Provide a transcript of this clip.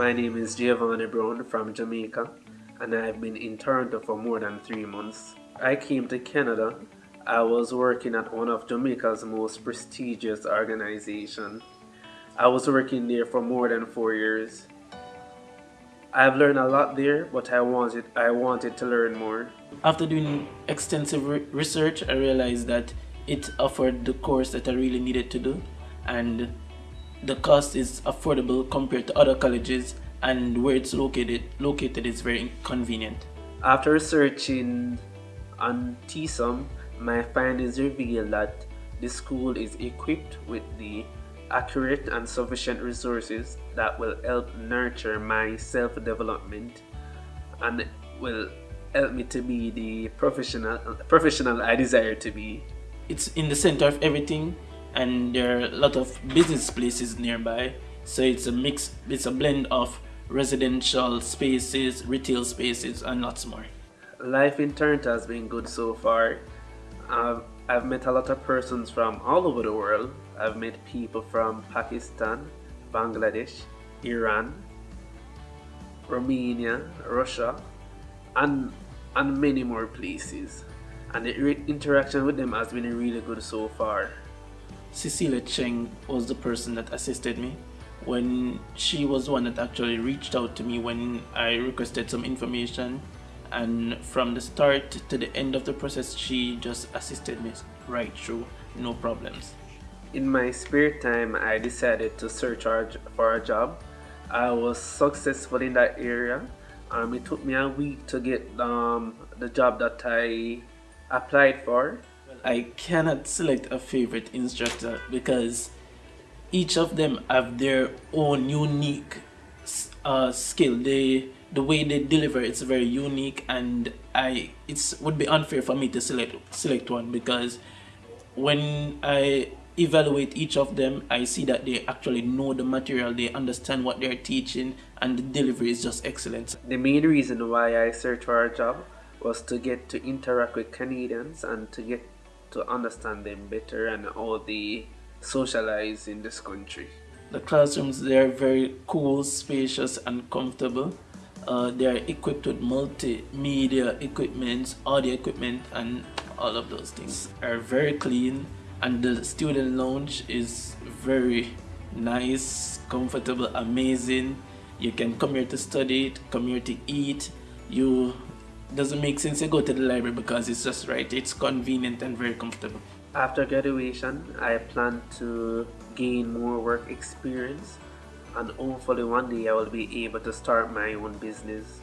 My name is Giovanni Brown from Jamaica and I've been in Toronto for more than three months. I came to Canada. I was working at one of Jamaica's most prestigious organizations. I was working there for more than four years. I've learned a lot there, but I wanted I wanted to learn more. After doing extensive re research, I realized that it offered the course that I really needed to do and the cost is affordable compared to other colleges and where it's located located is very convenient. After researching on TSUM, my findings reveal that the school is equipped with the accurate and sufficient resources that will help nurture my self-development and will help me to be the professional professional I desire to be. It's in the center of everything and there are a lot of business places nearby. So it's a mix it's a blend of residential spaces retail spaces and lots more. Life in Toronto has been good so far. I've, I've met a lot of persons from all over the world. I've met people from Pakistan Bangladesh Iran Romania Russia and and many more places. And the interaction with them has been really good so far Cecilia Cheng was the person that assisted me. When she was one that actually reached out to me when I requested some information. And from the start to the end of the process she just assisted me right through. No problems. In my spare time I decided to search for a job. I was successful in that area. Um, it took me a week to get um, the job that I applied for I cannot select a favorite instructor because each of them have their own unique uh, skill. They the way they deliver it's very unique and I it would be unfair for me to select select one because when I evaluate each of them I see that they actually know the material they understand what they're teaching and the delivery is just excellent. The main reason why I searched for a job was to get to interact with Canadians and to get to understand them better and how they socialize in this country. The classrooms they are very cool, spacious and comfortable. Uh, they are equipped with multimedia equipment, audio equipment and all of those things are very clean and the student lounge is very nice, comfortable, amazing. You can come here to study, come here to eat. You doesn't make sense to go to the library because it's just right it's convenient and very comfortable. After graduation i plan to gain more work experience and hopefully one day i will be able to start my own business